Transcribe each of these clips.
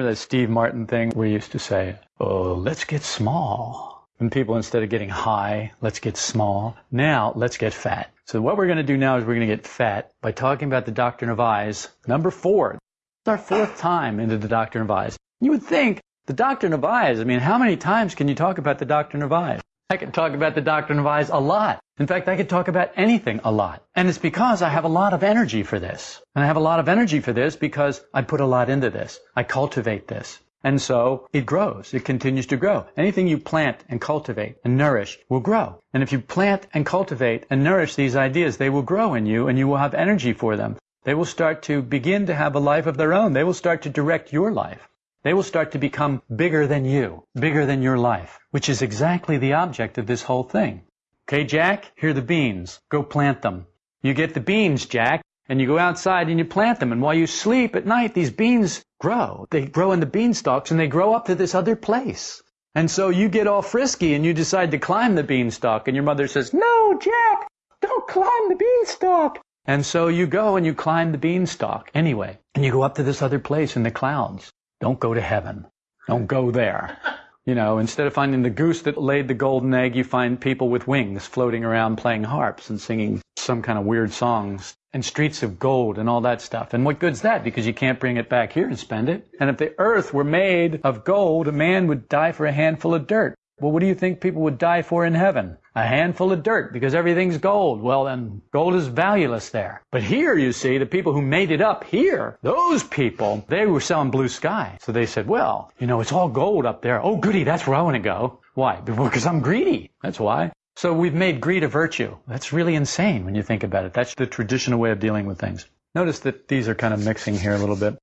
Remember that Steve Martin thing where he used to say, Oh, let's get small. And people, instead of getting high, let's get small. Now, let's get fat. So what we're going to do now is we're going to get fat by talking about the doctrine of I's. Number four. It's our fourth time into the doctrine of I's. You would think the doctrine of I's, I mean, how many times can you talk about the doctrine of I's? I could talk about the doctrine of I's a lot. In fact, I could talk about anything a lot. And it's because I have a lot of energy for this. And I have a lot of energy for this because I put a lot into this. I cultivate this. And so it grows. It continues to grow. Anything you plant and cultivate and nourish will grow. And if you plant and cultivate and nourish these ideas, they will grow in you and you will have energy for them. They will start to begin to have a life of their own. They will start to direct your life. They will start to become bigger than you, bigger than your life, which is exactly the object of this whole thing. Okay, Jack, here are the beans. Go plant them. You get the beans, Jack, and you go outside and you plant them. And while you sleep at night, these beans grow. They grow in the beanstalks and they grow up to this other place. And so you get all frisky and you decide to climb the beanstalk and your mother says, no, Jack, don't climb the beanstalk. And so you go and you climb the beanstalk anyway. And you go up to this other place in the clouds. Don't go to heaven. Don't go there. You know, instead of finding the goose that laid the golden egg, you find people with wings floating around playing harps and singing some kind of weird songs and streets of gold and all that stuff. And what good's that? Because you can't bring it back here and spend it. And if the earth were made of gold, a man would die for a handful of dirt. Well, what do you think people would die for in heaven? A handful of dirt because everything's gold. Well, then gold is valueless there. But here, you see, the people who made it up here, those people, they were selling blue sky. So they said, well, you know, it's all gold up there. Oh, goody, that's where I want to go. Why? Because I'm greedy. That's why. So we've made greed a virtue. That's really insane when you think about it. That's the traditional way of dealing with things. Notice that these are kind of mixing here a little bit.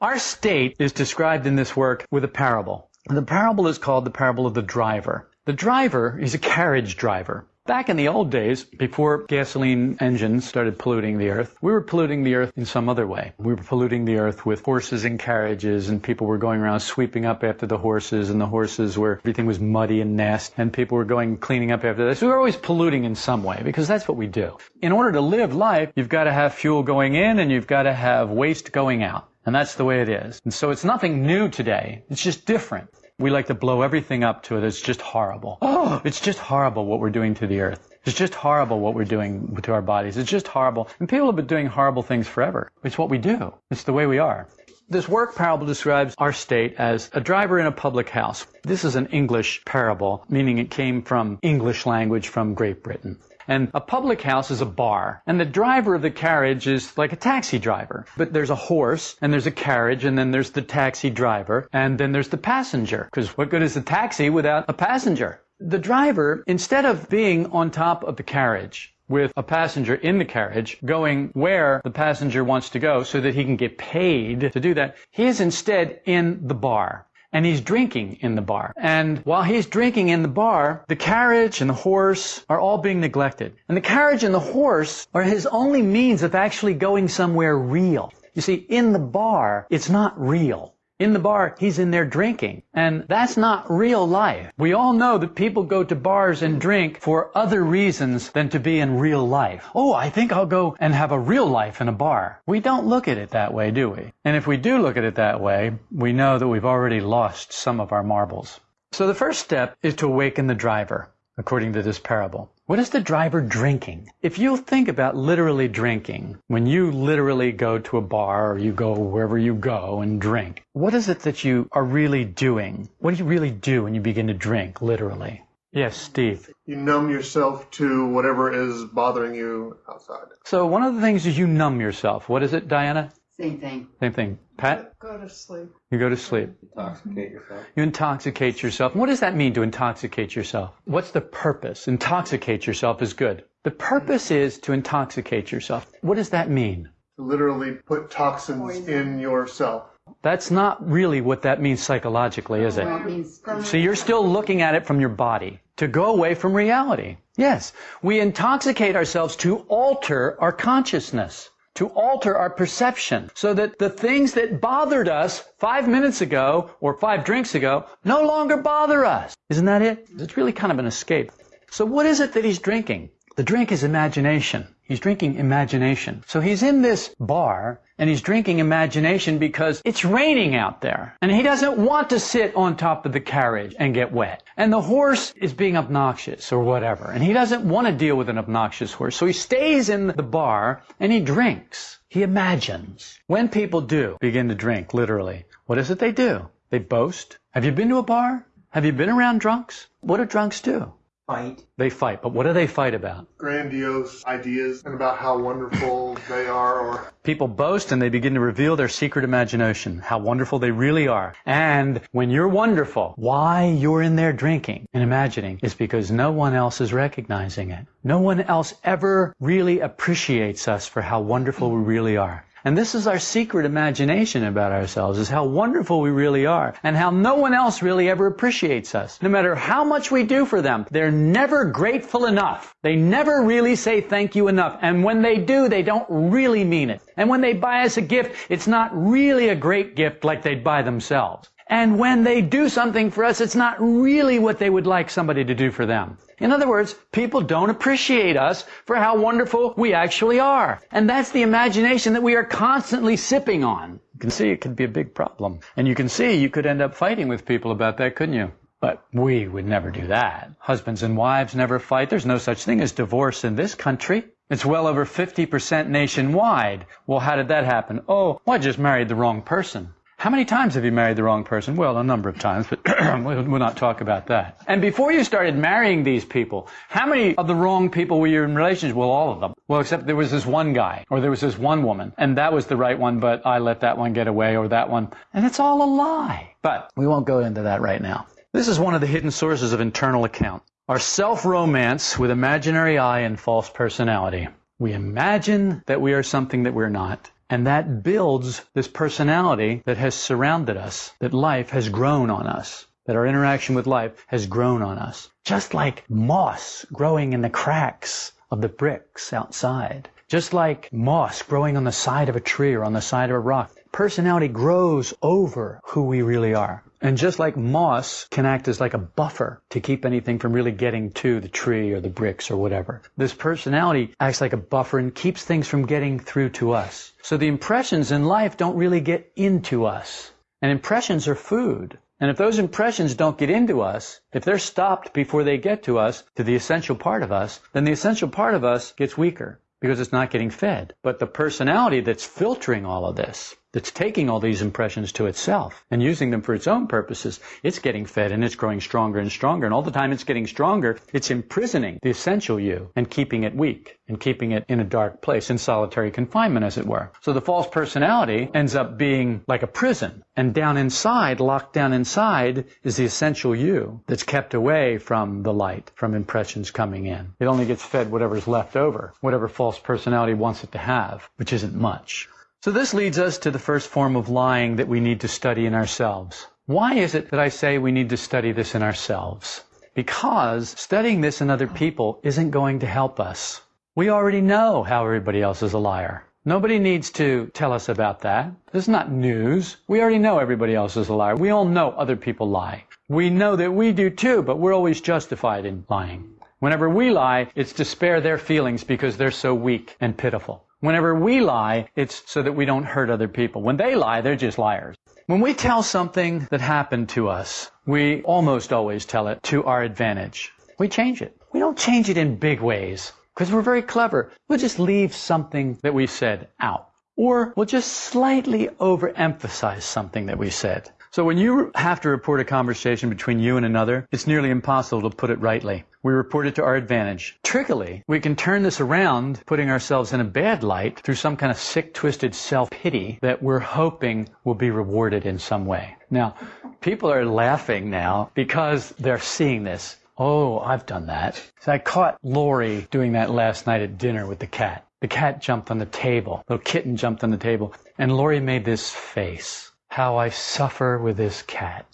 Our state is described in this work with a parable. The parable is called the parable of the driver. The driver is a carriage driver. Back in the old days, before gasoline engines started polluting the earth, we were polluting the earth in some other way. We were polluting the earth with horses and carriages, and people were going around sweeping up after the horses, and the horses were, everything was muddy and nasty, and people were going cleaning up after this. We were always polluting in some way, because that's what we do. In order to live life, you've got to have fuel going in, and you've got to have waste going out. And that's the way it is. And so it's nothing new today. It's just different. We like to blow everything up to it. It's just horrible. Oh, it's just horrible what we're doing to the earth. It's just horrible what we're doing to our bodies. It's just horrible. And people have been doing horrible things forever. It's what we do. It's the way we are. This work parable describes our state as a driver in a public house. This is an English parable, meaning it came from English language from Great Britain. And a public house is a bar. And the driver of the carriage is like a taxi driver. But there's a horse, and there's a carriage, and then there's the taxi driver, and then there's the passenger. Because what good is a taxi without a passenger? The driver, instead of being on top of the carriage, with a passenger in the carriage going where the passenger wants to go so that he can get paid to do that. He is instead in the bar and he's drinking in the bar. And while he's drinking in the bar, the carriage and the horse are all being neglected. And the carriage and the horse are his only means of actually going somewhere real. You see, in the bar, it's not real. In the bar, he's in there drinking. And that's not real life. We all know that people go to bars and drink for other reasons than to be in real life. Oh, I think I'll go and have a real life in a bar. We don't look at it that way, do we? And if we do look at it that way, we know that we've already lost some of our marbles. So the first step is to awaken the driver, according to this parable. What is the driver drinking? If you think about literally drinking, when you literally go to a bar or you go wherever you go and drink, what is it that you are really doing? What do you really do when you begin to drink, literally? Yes, Steve. You numb yourself to whatever is bothering you outside. So one of the things is you numb yourself. What is it, Diana? Same thing. Same thing. Pat? Go to sleep. You go to sleep. Intoxicate yourself. You intoxicate yourself. What does that mean to intoxicate yourself? What's the purpose? Intoxicate yourself is good. The purpose is to intoxicate yourself. What does that mean? To literally put toxins in yourself. That's not really what that means psychologically, is it? Well, So you're still looking at it from your body to go away from reality. Yes, we intoxicate ourselves to alter our consciousness, to alter our perception, so that the things that bothered us five minutes ago or five drinks ago no longer bother us. Isn't that it? It's really kind of an escape. So what is it that he's drinking? The drink is imagination. He's drinking imagination. So he's in this bar and he's drinking imagination because it's raining out there. And he doesn't want to sit on top of the carriage and get wet. And the horse is being obnoxious or whatever. And he doesn't want to deal with an obnoxious horse. So he stays in the bar and he drinks. He imagines. When people do begin to drink, literally, what is it they do? They boast. Have you been to a bar? Have you been around drunks? What do drunks do? Fight. They fight. But what do they fight about? Grandiose ideas and about how wonderful they are or People boast and they begin to reveal their secret imagination, how wonderful they really are. And when you're wonderful, why you're in there drinking and imagining is because no one else is recognizing it. No one else ever really appreciates us for how wonderful we really are. And this is our secret imagination about ourselves, is how wonderful we really are, and how no one else really ever appreciates us. No matter how much we do for them, they're never grateful enough. They never really say thank you enough. And when they do, they don't really mean it. And when they buy us a gift, it's not really a great gift like they'd buy themselves. And when they do something for us, it's not really what they would like somebody to do for them. In other words, people don't appreciate us for how wonderful we actually are. And that's the imagination that we are constantly sipping on. You can see it could be a big problem. And you can see you could end up fighting with people about that, couldn't you? But we would never do that. Husbands and wives never fight. There's no such thing as divorce in this country. It's well over 50% nationwide. Well, how did that happen? Oh, well, I just married the wrong person. How many times have you married the wrong person? Well, a number of times, but we'll not talk about that. And before you started marrying these people, how many of the wrong people were you in relationships? Well, all of them. Well, except there was this one guy, or there was this one woman, and that was the right one, but I let that one get away, or that one. And it's all a lie. But we won't go into that right now. This is one of the hidden sources of internal account. Our self-romance with imaginary I and false personality. We imagine that we are something that we're not. And that builds this personality that has surrounded us, that life has grown on us, that our interaction with life has grown on us. Just like moss growing in the cracks of the bricks outside. Just like moss growing on the side of a tree or on the side of a rock. Personality grows over who we really are. And just like moss can act as like a buffer to keep anything from really getting to the tree or the bricks or whatever, this personality acts like a buffer and keeps things from getting through to us. So the impressions in life don't really get into us. And impressions are food. And if those impressions don't get into us, if they're stopped before they get to us, to the essential part of us, then the essential part of us gets weaker because it's not getting fed. But the personality that's filtering all of this, that's taking all these impressions to itself and using them for its own purposes, it's getting fed and it's growing stronger and stronger. And all the time it's getting stronger, it's imprisoning the essential you and keeping it weak and keeping it in a dark place, in solitary confinement, as it were. So the false personality ends up being like a prison. And down inside, locked down inside, is the essential you that's kept away from the light, from impressions coming in. It only gets fed whatever's left over, whatever false personality wants it to have, which isn't much. So this leads us to the first form of lying that we need to study in ourselves. Why is it that I say we need to study this in ourselves? Because studying this in other people isn't going to help us. We already know how everybody else is a liar. Nobody needs to tell us about that. This is not news. We already know everybody else is a liar. We all know other people lie. We know that we do too, but we're always justified in lying. Whenever we lie, it's to spare their feelings because they're so weak and pitiful. Whenever we lie, it's so that we don't hurt other people. When they lie, they're just liars. When we tell something that happened to us, we almost always tell it to our advantage. We change it. We don't change it in big ways because we're very clever. We'll just leave something that we said out. Or we'll just slightly overemphasize something that we said. So when you have to report a conversation between you and another, it's nearly impossible to put it rightly. We report it to our advantage. Trickily, we can turn this around, putting ourselves in a bad light through some kind of sick, twisted self-pity that we're hoping will be rewarded in some way. Now, people are laughing now because they're seeing this. Oh, I've done that. So I caught Lori doing that last night at dinner with the cat. The cat jumped on the table. The little kitten jumped on the table. And Lori made this face. How I suffer with this cat.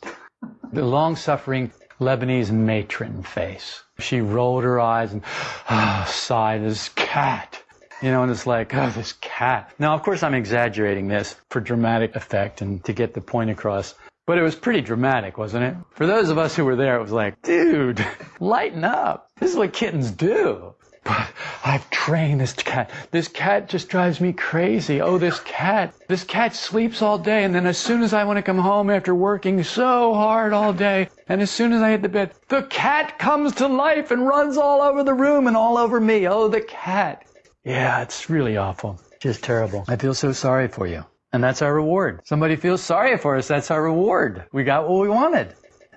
The long-suffering Lebanese matron face. She rolled her eyes and ah, sighed, this cat. You know, and it's like, oh, this cat. Now, of course, I'm exaggerating this for dramatic effect and to get the point across. But it was pretty dramatic, wasn't it? For those of us who were there, it was like, dude, lighten up. This is what kittens do. But I've trained this cat. This cat just drives me crazy. Oh, this cat. This cat sleeps all day, and then as soon as I want to come home after working so hard all day, and as soon as I hit the bed, the cat comes to life and runs all over the room and all over me. Oh, the cat. Yeah, it's really awful. Just terrible. I feel so sorry for you. And that's our reward. Somebody feels sorry for us. That's our reward. We got what we wanted.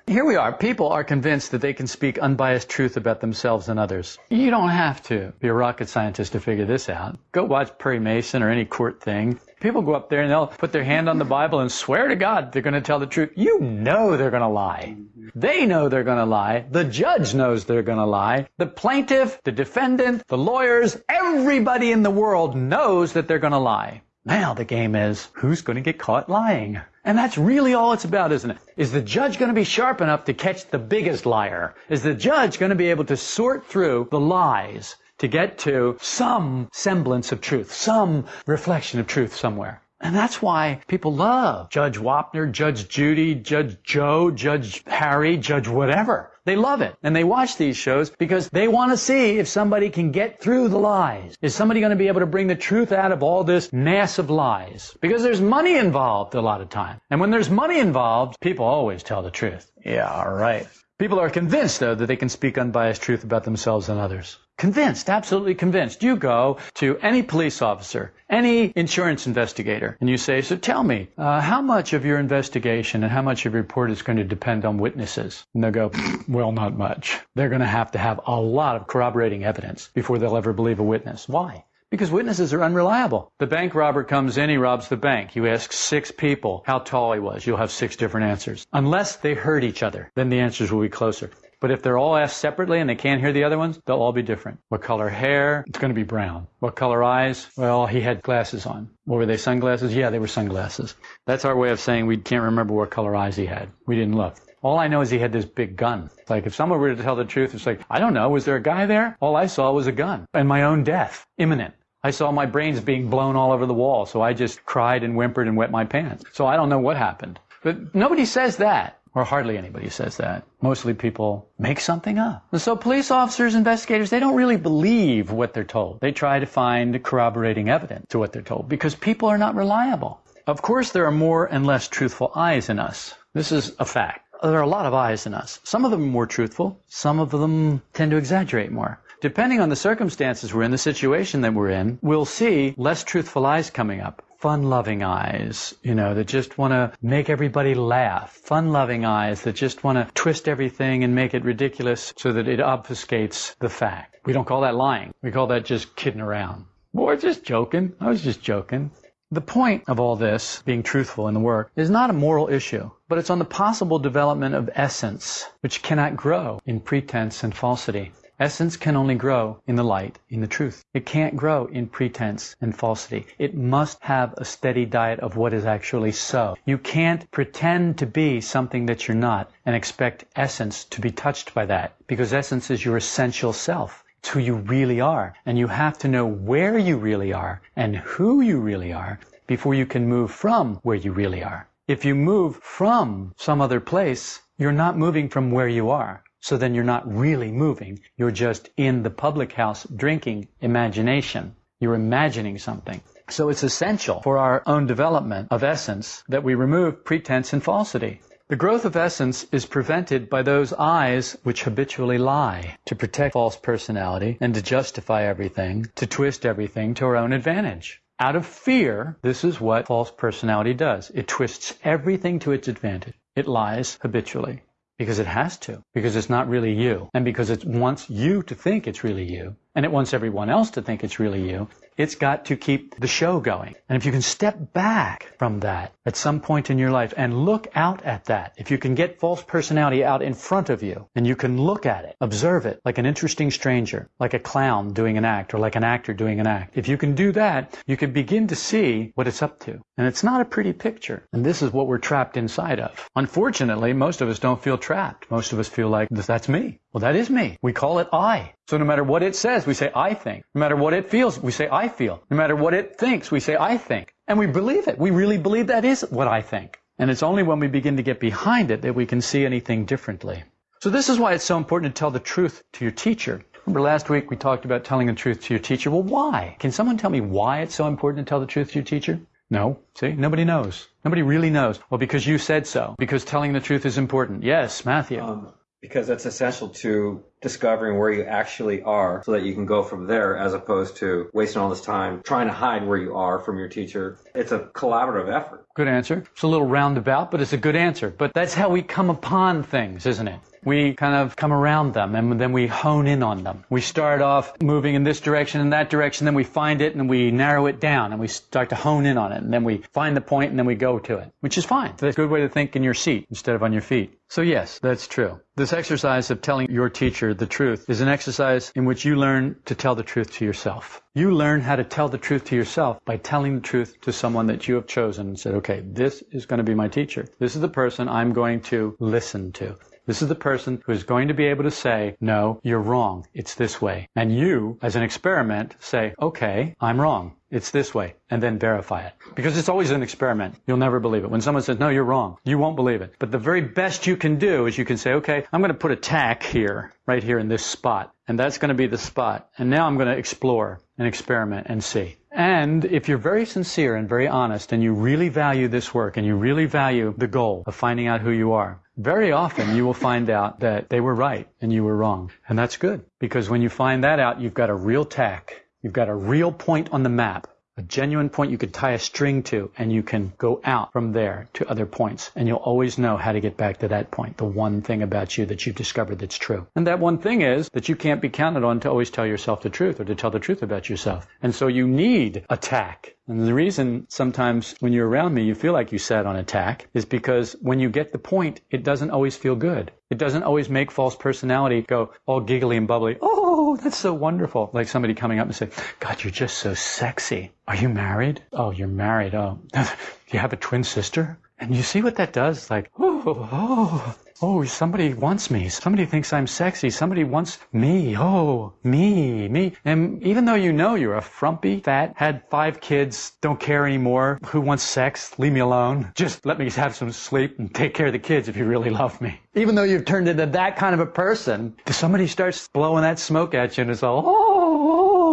Here we are. People are convinced that they can speak unbiased truth about themselves and others. You don't have to be a rocket scientist to figure this out. Go watch Perry Mason or any court thing. People go up there and they'll put their hand on the Bible and swear to God they're going to tell the truth. You know they're going to lie. They know they're going to lie. The judge knows they're going to lie. The plaintiff, the defendant, the lawyers, everybody in the world knows that they're going to lie. Now the game is who's going to get caught lying? And that's really all it's about, isn't it? Is the judge going to be sharp enough to catch the biggest liar? Is the judge going to be able to sort through the lies to get to some semblance of truth, some reflection of truth somewhere? And that's why people love Judge Wapner, Judge Judy, Judge Joe, Judge Harry, Judge whatever. They love it. And they watch these shows because they want to see if somebody can get through the lies. Is somebody going to be able to bring the truth out of all this mass of lies? Because there's money involved a lot of time. And when there's money involved, people always tell the truth. Yeah, all right. People are convinced, though, that they can speak unbiased truth about themselves and others. Convinced, absolutely convinced. You go to any police officer, any insurance investigator, and you say, so tell me, uh, how much of your investigation and how much of your report is going to depend on witnesses? And they'll go, well, not much. They're going to have to have a lot of corroborating evidence before they'll ever believe a witness. Why? Because witnesses are unreliable. The bank robber comes in, he robs the bank. You ask six people how tall he was. You'll have six different answers. Unless they heard each other, then the answers will be closer. But if they're all asked separately and they can't hear the other ones, they'll all be different. What color hair? It's going to be brown. What color eyes? Well, he had glasses on. What were they, sunglasses? Yeah, they were sunglasses. That's our way of saying we can't remember what color eyes he had. We didn't look. All I know is he had this big gun. Like if someone were to tell the truth, it's like, I don't know, was there a guy there? All I saw was a gun and my own death, imminent. I saw my brains being blown all over the wall, so I just cried and whimpered and wet my pants. So I don't know what happened. But nobody says that. Or hardly anybody says that. Mostly people make something up. And so police officers, investigators, they don't really believe what they're told. They try to find corroborating evidence to what they're told because people are not reliable. Of course, there are more and less truthful I's in us. This is a fact. There are a lot of I's in us. Some of them are more truthful. Some of them tend to exaggerate more. Depending on the circumstances we're in, the situation that we're in, we'll see less truthful I's coming up. Fun-loving I's, you know, that just want to make everybody laugh. Fun-loving I's that just want to twist everything and make it ridiculous so that it obfuscates the fact. We don't call that lying. We call that just kidding around. Or just joking. I was just joking. The point of all this, being truthful in the work, is not a moral issue, but it's on the possible development of essence, which cannot grow in pretense and falsity. Essence can only grow in the light, in the truth. It can't grow in pretense and falsity. It must have a steady diet of what is actually so. You can't pretend to be something that you're not and expect essence to be touched by that because essence is your essential self. It's who you really are. And you have to know where you really are and who you really are before you can move from where you really are. If you move from some other place, you're not moving from where you are. So then you're not really moving. You're just in the public house drinking imagination. You're imagining something. So it's essential for our own development of essence that we remove pretense and falsity. The growth of essence is prevented by those I's which habitually lie, to protect false personality and to justify everything, to twist everything to our own advantage. Out of fear, this is what false personality does. It twists everything to its advantage. It lies habitually. Because it has to. Because it's not really you. And because it wants you to think it's really you. And it wants everyone else to think it's really you. It's got to keep the show going. And if you can step back from that at some point in your life and look out at that, if you can get false personality out in front of you and you can look at it, observe it like an interesting stranger, like a clown doing an act or like an actor doing an act. If you can do that, you can begin to see what it's up to. And it's not a pretty picture. And this is what we're trapped inside of. Unfortunately, most of us don't feel trapped. Most of us feel like that's me. Well, that is me. We call it I. So no matter what it says, we say I think. No matter what it feels, we say I feel. No matter what it thinks, we say I think. And we believe it. We really believe that is what I think. And it's only when we begin to get behind it that we can see anything differently. So this is why it's so important to tell the truth to your teacher. Remember last week we talked about telling the truth to your teacher? Well, why? Can someone tell me why it's so important to tell the truth to your teacher? No. See, nobody knows. Nobody really knows. Well, because you said so. Because telling the truth is important. Yes, Matthew. Um, because that's essential to discovering where you actually are so that you can go from there as opposed to wasting all this time trying to hide where you are from your teacher. It's a collaborative effort. Good answer. It's a little roundabout, but it's a good answer. But that's how we come upon things, isn't it? We kind of come around them and then we hone in on them. We start off moving in this direction and that direction, then we find it and we narrow it down and we start to hone in on it. And then we find the point and then we go to it, which is fine. That's a good way to think in your seat instead of on your feet. So yes, that's true. This exercise of telling your teacher the truth is an exercise in which you learn to tell the truth to yourself. You learn how to tell the truth to yourself by telling the truth to someone that you have chosen and said, okay, this is going to be my teacher. This is the person I'm going to listen to. This is the person who is going to be able to say, no, you're wrong. It's this way. And you, as an experiment, say, okay, I'm wrong. It's this way. And then verify it. Because it's always an experiment. You'll never believe it. When someone says, no, you're wrong, you won't believe it. But the very best you can do is you can say, okay, I'm going to put a tack here, right here in this spot. And that's going to be the spot. And now I'm going to explore and experiment and see. And if you're very sincere and very honest and you really value this work and you really value the goal of finding out who you are, very often you will find out that they were right and you were wrong. And that's good because when you find that out, you've got a real tack. You've got a real point on the map a genuine point you could tie a string to and you can go out from there to other points and you'll always know how to get back to that point the one thing about you that you've discovered that's true. And that one thing is that you can't be counted on to always tell yourself the truth or to tell the truth about yourself. And so you need a tack and the reason sometimes when you're around me you feel like you sat on a tack is because when you get the point it doesn't always feel good. It doesn't always make false personality go all giggly and bubbly. Oh, Oh, that's so wonderful. Like somebody coming up and saying, God, you're just so sexy. Are you married? Oh, you're married. Oh, do you have a twin sister? And you see what that does? Like, oh, oh, Oh, somebody wants me. Somebody thinks I'm sexy. Somebody wants me. Oh, me, me. And even though you know you're a frumpy, fat, had five kids, don't care anymore, who wants sex? Leave me alone. Just let me have some sleep and take care of the kids if you really love me. Even though you've turned into that kind of a person, somebody starts blowing that smoke at you and it's all, oh,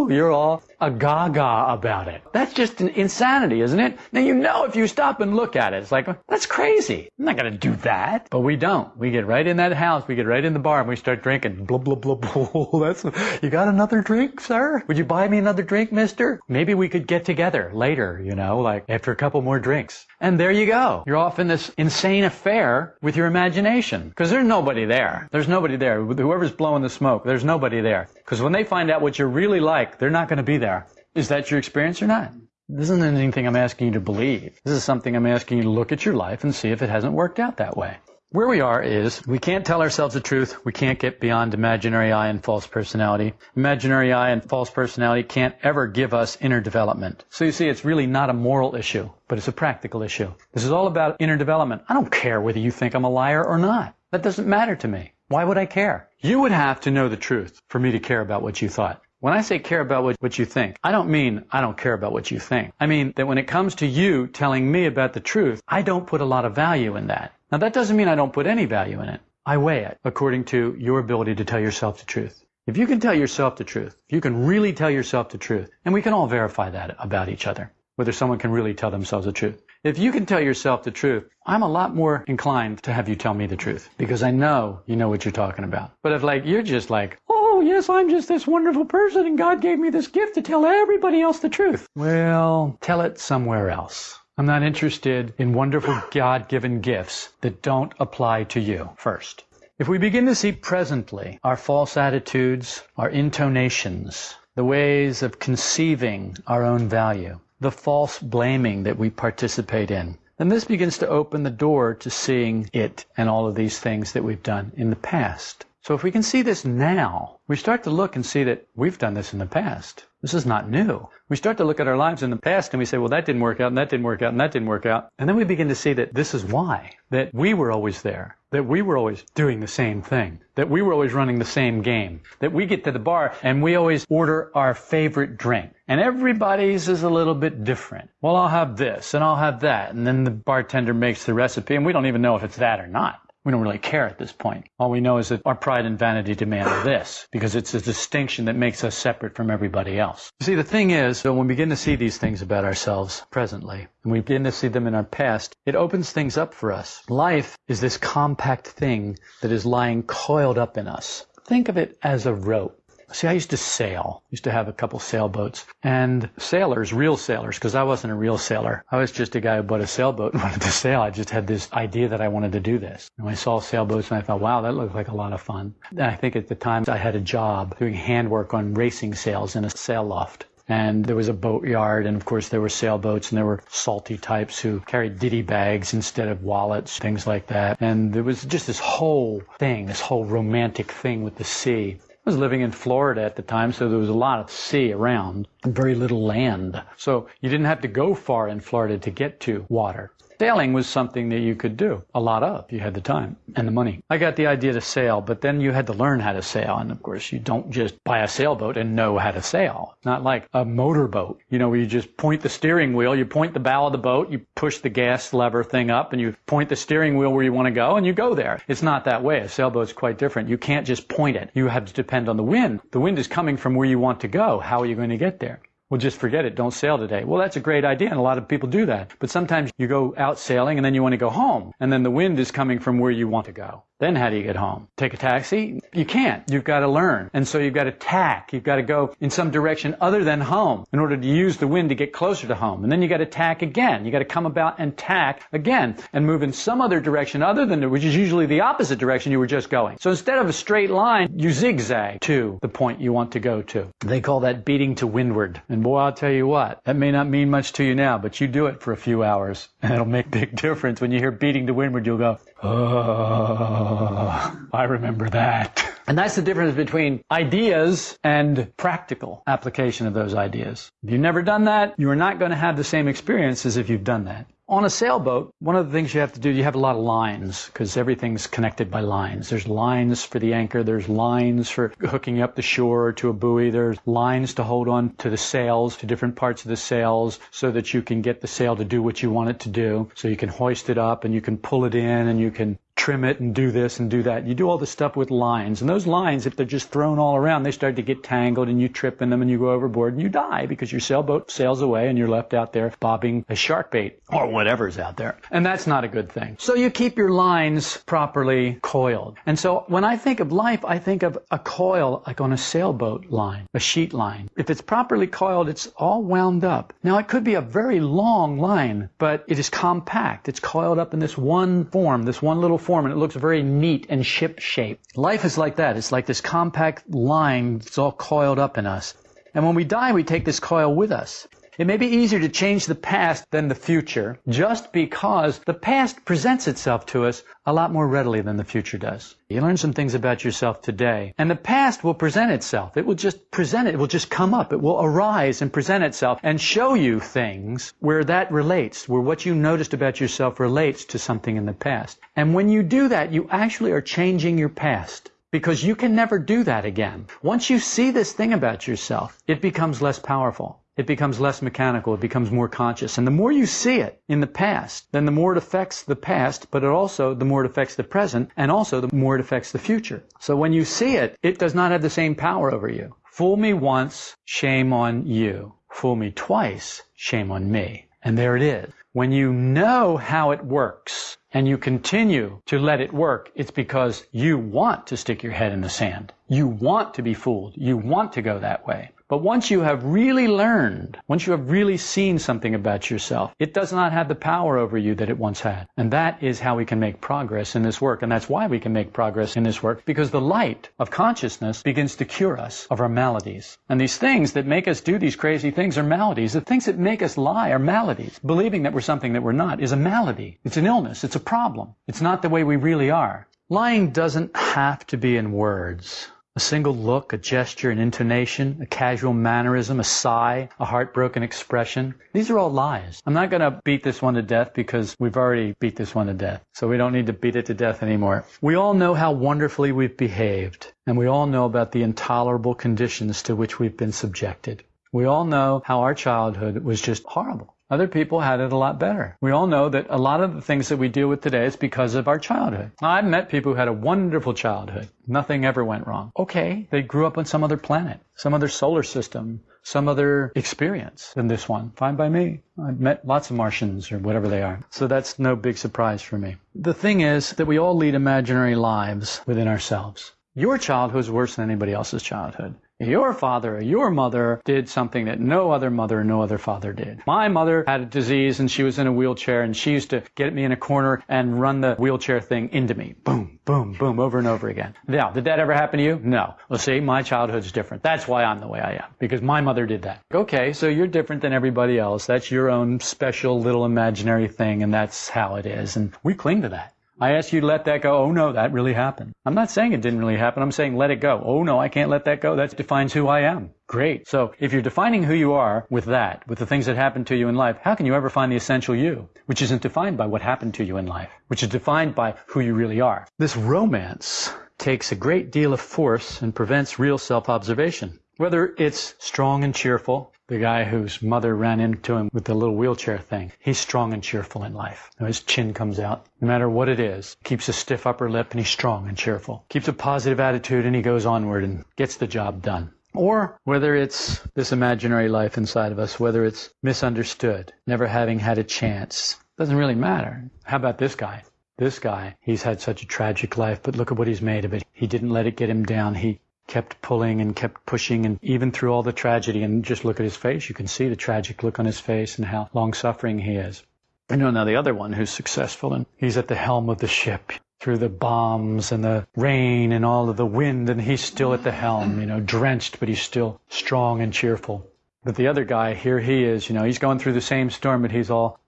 you're all a gaga about it. That's just an insanity, isn't it? Now you know if you stop and look at it, it's like, that's crazy. I'm not going to do that. But we don't. We get right in that house, we get right in the bar, and we start drinking. Blah, blah, blah, blah. That's, you got another drink, sir? Would you buy me another drink, mister? Maybe we could get together later, you know, like after a couple more drinks. And there you go. You're off in this insane affair with your imagination. Because there's nobody there. There's nobody there. Whoever's blowing the smoke, there's nobody there. Because when they find out what you're really like, they're not going to be there. Is that your experience or not? This isn't anything I'm asking you to believe. This is something I'm asking you to look at your life and see if it hasn't worked out that way. Where we are is we can't tell ourselves the truth. We can't get beyond imaginary I and false personality. Imaginary I and false personality can't ever give us inner development. So you see, it's really not a moral issue, but it's a practical issue. This is all about inner development. I don't care whether you think I'm a liar or not. That doesn't matter to me. Why would I care? You would have to know the truth for me to care about what you thought. When I say care about what, what you think, I don't mean I don't care about what you think. I mean that when it comes to you telling me about the truth, I don't put a lot of value in that. Now that doesn't mean I don't put any value in it. I weigh it according to your ability to tell yourself the truth. If you can tell yourself the truth, if you can really tell yourself the truth, and we can all verify that about each other, whether someone can really tell themselves the truth. If you can tell yourself the truth, I'm a lot more inclined to have you tell me the truth because I know you know what you're talking about. But if like you're just like, oh yes, I'm just this wonderful person and God gave me this gift to tell everybody else the truth. Well, tell it somewhere else. I'm not interested in wonderful God given gifts that don't apply to you first. If we begin to see presently our false attitudes, our intonations, the ways of conceiving our own value, the false blaming that we participate in, then this begins to open the door to seeing it and all of these things that we've done in the past. So if we can see this now, we start to look and see that we've done this in the past. This is not new. We start to look at our lives in the past and we say, well, that didn't work out, and that didn't work out, and that didn't work out. And then we begin to see that this is why. That we were always there. That we were always doing the same thing. That we were always running the same game. That we get to the bar and we always order our favorite drink. And everybody's is a little bit different. Well, I'll have this and I'll have that. And then the bartender makes the recipe and we don't even know if it's that or not. We don't really care at this point. All we know is that our pride and vanity demand this because it's a distinction that makes us separate from everybody else. You see, the thing is, when we begin to see these things about ourselves presently, and we begin to see them in our past, it opens things up for us. Life is this compact thing that is lying coiled up in us. Think of it as a rope. See, I used to sail. Used to have a couple sailboats. And sailors, real sailors, because I wasn't a real sailor. I was just a guy who bought a sailboat and wanted to sail. I just had this idea that I wanted to do this. And I saw sailboats and I thought, wow, that looked like a lot of fun. And I think at the time I had a job doing handwork on racing sails in a sail loft and there was a boatyard and of course there were sailboats and there were salty types who carried ditty bags instead of wallets things like that and there was just this whole thing this whole romantic thing with the sea was living in Florida at the time, so there was a lot of sea around and very little land. So you didn't have to go far in Florida to get to water. Sailing was something that you could do a lot of. You had the time and the money. I got the idea to sail, but then you had to learn how to sail. And of course, you don't just buy a sailboat and know how to sail. Not like a motorboat, you know, where you just point the steering wheel, you point the bow of the boat, you push the gas lever thing up, and you point the steering wheel where you want to go, and you go there. It's not that way. A sailboat's quite different. You can't just point it. You have to depend on the wind. The wind is coming from where you want to go. How are you going to get there? Well, just forget it. Don't sail today. Well, that's a great idea, and a lot of people do that. But sometimes you go out sailing, and then you want to go home, and then the wind is coming from where you want to go. Then how do you get home? Take a taxi? You can't. You've got to learn. And so you've got to tack. You've got to go in some direction other than home in order to use the wind to get closer to home. And then you got to tack again. You got to come about and tack again and move in some other direction other than which is usually the opposite direction you were just going. So instead of a straight line, you zigzag to the point you want to go to. They call that beating to windward. And boy, I'll tell you what, that may not mean much to you now, but you do it for a few hours and it'll make a big difference. When you hear beating to windward, you'll go, Oh, I remember that. And that's the difference between ideas and practical application of those ideas. If you've never done that, you are not going to have the same experience as if you've done that. On a sailboat, one of the things you have to do, you have a lot of lines because everything's connected by lines. There's lines for the anchor, there's lines for hooking up the shore to a buoy, there's lines to hold on to the sails, to different parts of the sails so that you can get the sail to do what you want it to do. So you can hoist it up and you can pull it in and you can trim it and do this and do that. You do all this stuff with lines. And those lines, if they're just thrown all around, they start to get tangled and you trip in them and you go overboard and you die because your sailboat sails away and you're left out there bobbing a shark bait or whatever's out there. And that's not a good thing. So you keep your lines properly coiled. And so when I think of life, I think of a coil like on a sailboat line, a sheet line. If it's properly coiled, it's all wound up. Now it could be a very long line, but it is compact. It's coiled up in this one form, this one little form and it looks very neat and ship shaped. Life is like that. It's like this compact line that's all coiled up in us. And when we die, we take this coil with us. It may be easier to change the past than the future just because the past presents itself to us a lot more readily than the future does. You learn some things about yourself today and the past will present itself. It will just present it. It will just come up. It will arise and present itself and show you things where that relates, where what you noticed about yourself relates to something in the past. And when you do that, you actually are changing your past because you can never do that again. Once you see this thing about yourself, it becomes less powerful it becomes less mechanical, it becomes more conscious. And the more you see it in the past, then the more it affects the past, but it also, the more it affects the present, and also the more it affects the future. So when you see it, it does not have the same power over you. Fool me once, shame on you. Fool me twice, shame on me. And there it is. When you know how it works and you continue to let it work, it's because you want to stick your head in the sand. You want to be fooled. You want to go that way. But once you have really learned, once you have really seen something about yourself, it does not have the power over you that it once had. And that is how we can make progress in this work. And that's why we can make progress in this work, because the light of consciousness begins to cure us of our maladies. And these things that make us do these crazy things are maladies. The things that make us lie are maladies. Believing that we're something that we're not is a malady. It's an illness. It's a problem. It's not the way we really are. Lying doesn't have to be in words. A single look, a gesture, an intonation, a casual mannerism, a sigh, a heartbroken expression. These are all lies. I'm not going to beat this one to death because we've already beat this one to death. So we don't need to beat it to death anymore. We all know how wonderfully we've behaved, and we all know about the intolerable conditions to which we've been subjected. We all know how our childhood was just horrible. Other people had it a lot better. We all know that a lot of the things that we deal with today is because of our childhood. I've met people who had a wonderful childhood. Nothing ever went wrong. Okay, they grew up on some other planet, some other solar system, some other experience than this one. Fine by me. I've met lots of Martians or whatever they are. So that's no big surprise for me. The thing is that we all lead imaginary lives within ourselves. Your childhood is worse than anybody else's childhood. Your father or your mother did something that no other mother or no other father did. My mother had a disease and she was in a wheelchair and she used to get me in a corner and run the wheelchair thing into me. Boom, boom, boom, over and over again. Now, did that ever happen to you? No. Well, see, my childhood's different. That's why I'm the way I am. Because my mother did that. Okay, so you're different than everybody else. That's your own special little imaginary thing and that's how it is. And we cling to that. I ask you to let that go. Oh no, that really happened. I'm not saying it didn't really happen. I'm saying let it go. Oh no, I can't let that go. That defines who I am. Great. So if you're defining who you are with that, with the things that happened to you in life, how can you ever find the essential you, which isn't defined by what happened to you in life, which is defined by who you really are? This romance takes a great deal of force and prevents real self-observation. Whether it's strong and cheerful, the guy whose mother ran into him with the little wheelchair thing. He's strong and cheerful in life. His chin comes out, no matter what it is. Keeps a stiff upper lip and he's strong and cheerful. Keeps a positive attitude and he goes onward and gets the job done. Or whether it's this imaginary life inside of us, whether it's misunderstood, never having had a chance, doesn't really matter. How about this guy? This guy, he's had such a tragic life, but look at what he's made of it. He didn't let it get him down. He kept pulling and kept pushing and even through all the tragedy and just look at his face you can see the tragic look on his face and how long suffering he is. You know now the other one who's successful and he's at the helm of the ship through the bombs and the rain and all of the wind and he's still at the helm you know drenched but he's still strong and cheerful. But the other guy here he is you know he's going through the same storm but he's all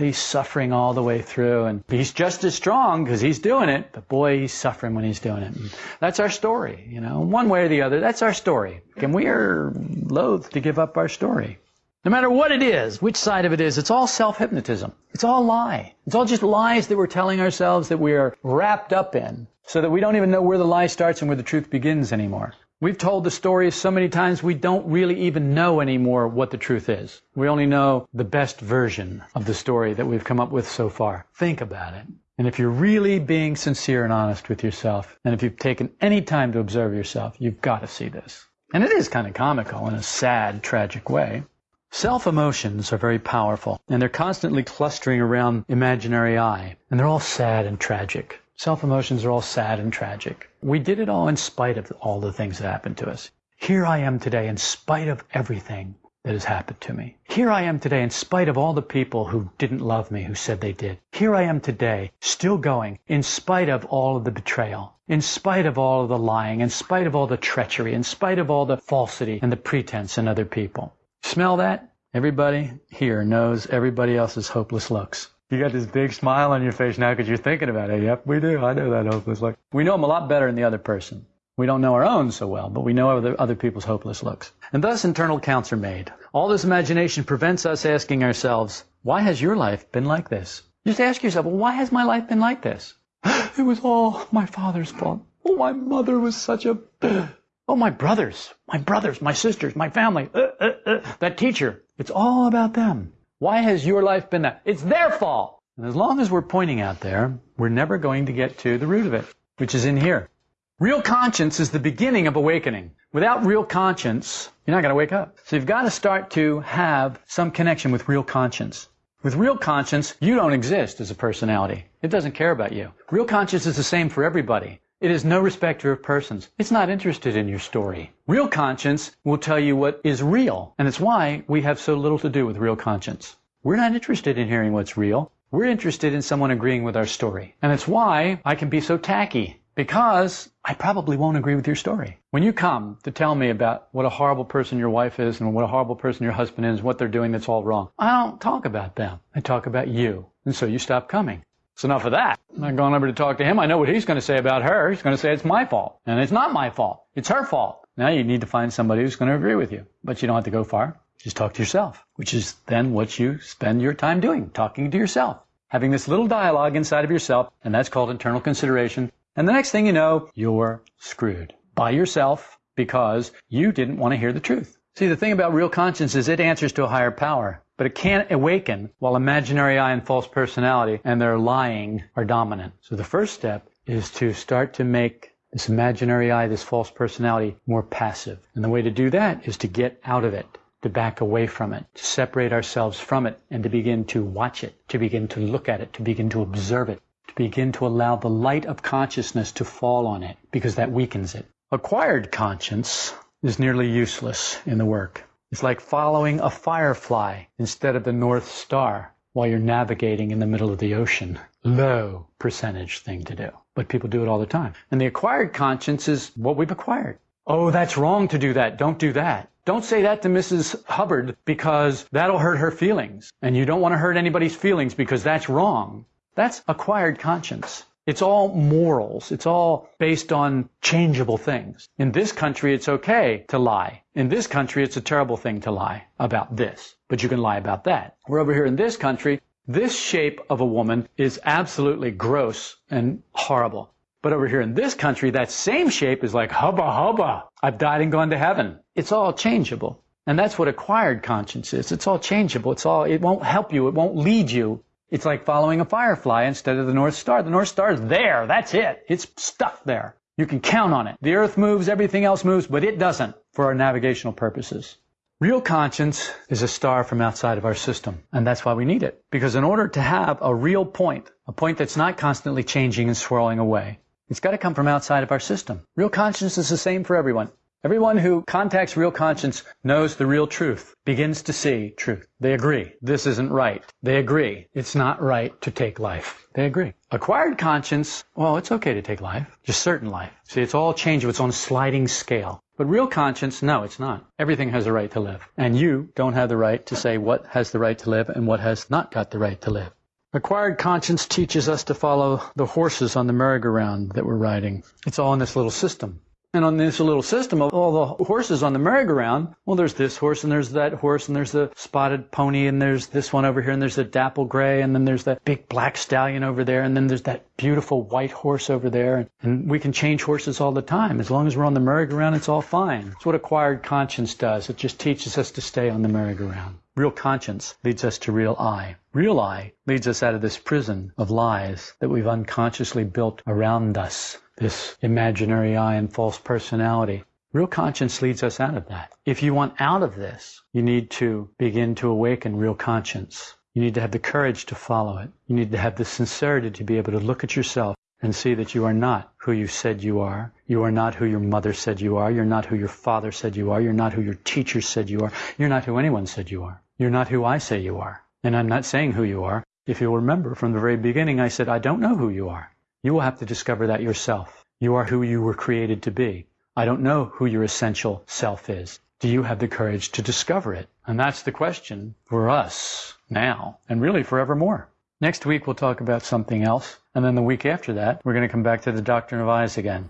he's suffering all the way through and he's just as strong because he's doing it but boy he's suffering when he's doing it. And that's our story you know one way or the other that's our story. And we are loath to give up our story. No matter what it is which side of it is it's all self-hypnotism. It's all lie. It's all just lies that we're telling ourselves that we are wrapped up in so that we don't even know where the lie starts and where the truth begins anymore We've told the story so many times we don't really even know anymore what the truth is. We only know the best version of the story that we've come up with so far. Think about it. And if you're really being sincere and honest with yourself, and if you've taken any time to observe yourself, you've got to see this. And it is kind of comical in a sad, tragic way. Self emotions are very powerful, and they're constantly clustering around imaginary I, and they're all sad and tragic. Self emotions are all sad and tragic. We did it all in spite of all the things that happened to us. Here I am today in spite of everything that has happened to me. Here I am today in spite of all the people who didn't love me, who said they did. Here I am today, still going, in spite of all of the betrayal, in spite of all of the lying, in spite of all the treachery, in spite of all the falsity and the pretense in other people. Smell that? Everybody here knows everybody else's hopeless looks. You got this big smile on your face now because you're thinking about it. Yep, we do. I know that hopeless look. We know them a lot better than the other person. We don't know our own so well, but we know other, other people's hopeless looks. And thus internal counts are made. All this imagination prevents us asking ourselves, why has your life been like this? Just ask yourself, well, why has my life been like this? it was all my father's fault. Oh, my mother was such a... Oh, my brothers, my brothers, my sisters, my family, uh, uh, uh, that teacher. It's all about them. Why has your life been that? It's their fault. And as long as we're pointing out there, we're never going to get to the root of it, which is in here. Real conscience is the beginning of awakening. Without real conscience, you're not going to wake up. So you've got to start to have some connection with real conscience. With real conscience, you don't exist as a personality. It doesn't care about you. Real conscience is the same for everybody. It is no respecter of persons. It's not interested in your story. Real conscience will tell you what is real, and it's why we have so little to do with real conscience. We're not interested in hearing what's real. We're interested in someone agreeing with our story. And it's why I can be so tacky, because I probably won't agree with your story. When you come to tell me about what a horrible person your wife is and what a horrible person your husband is, and what they're doing that's all wrong, I don't talk about them. I talk about you. And so you stop coming. So enough of that. I'm not going over to talk to him. I know what he's going to say about her. He's going to say it's my fault. And it's not my fault. It's her fault. Now you need to find somebody who's going to agree with you. But you don't have to go far. Just talk to yourself, which is then what you spend your time doing, talking to yourself. Having this little dialogue inside of yourself, and that's called internal consideration. And the next thing you know, you're screwed by yourself because you didn't want to hear the truth. See, the thing about real conscience is it answers to a higher power, but it can't awaken while imaginary I and false personality and their lying are dominant. So the first step is to start to make this imaginary I, this false personality, more passive. And the way to do that is to get out of it, to back away from it, to separate ourselves from it, and to begin to watch it, to begin to look at it, to begin to observe it, to begin to allow the light of consciousness to fall on it, because that weakens it. Acquired conscience is nearly useless in the work. It's like following a firefly instead of the North Star while you're navigating in the middle of the ocean. Low percentage thing to do. But people do it all the time. And the acquired conscience is what we've acquired. Oh, that's wrong to do that. Don't do that. Don't say that to Mrs. Hubbard because that'll hurt her feelings. And you don't want to hurt anybody's feelings because that's wrong. That's acquired conscience. It's all morals. It's all based on changeable things. In this country, it's okay to lie. In this country, it's a terrible thing to lie about this, but you can lie about that. We're over here in this country. This shape of a woman is absolutely gross and horrible. But over here in this country, that same shape is like hubba hubba. I've died and gone to heaven. It's all changeable. And that's what acquired conscience is. It's all changeable. It's all, it won't help you. It won't lead you. It's like following a firefly instead of the North Star. The North Star is there. That's it. It's stuck there. You can count on it. The earth moves, everything else moves, but it doesn't for our navigational purposes. Real conscience is a star from outside of our system, and that's why we need it. Because in order to have a real point, a point that's not constantly changing and swirling away, it's got to come from outside of our system. Real conscience is the same for everyone. Everyone who contacts real conscience knows the real truth, begins to see truth. They agree. This isn't right. They agree. It's not right to take life. They agree. Acquired conscience, well, it's okay to take life, just certain life. See, it's all changeable. It's on a sliding scale. But real conscience, no, it's not. Everything has a right to live. And you don't have the right to say what has the right to live and what has not got the right to live. Acquired conscience teaches us to follow the horses on the merry-go-round that we're riding. It's all in this little system. And on this little system of all the horses on the merry-go-round, well, there's this horse and there's that horse and there's the spotted pony and there's this one over here and there's the dapple gray and then there's that big black stallion over there and then there's that beautiful white horse over there. And we can change horses all the time. As long as we're on the merry-go-round, it's all fine. It's what acquired conscience does. It just teaches us to stay on the merry-go-round. Real conscience leads us to real I. Real I leads us out of this prison of lies that we've unconsciously built around us this imaginary I and false personality. Real conscience leads us out of that. If you want out of this, you need to begin to awaken real conscience. You need to have the courage to follow it. You need to have the sincerity to be able to look at yourself and see that you are not who you said you are. You are not who your mother said you are. You're not who your father said you are. You're not who your teacher said you are. You're not who anyone said you are. You're not who I say you are. And I'm not saying who you are. If you'll remember from the very beginning, I said, I don't know who you are. You will have to discover that yourself. You are who you were created to be. I don't know who your essential self is. Do you have the courage to discover it? And that's the question for us now and really forevermore. Next week, we'll talk about something else. And then the week after that, we're going to come back to the doctrine of I's again.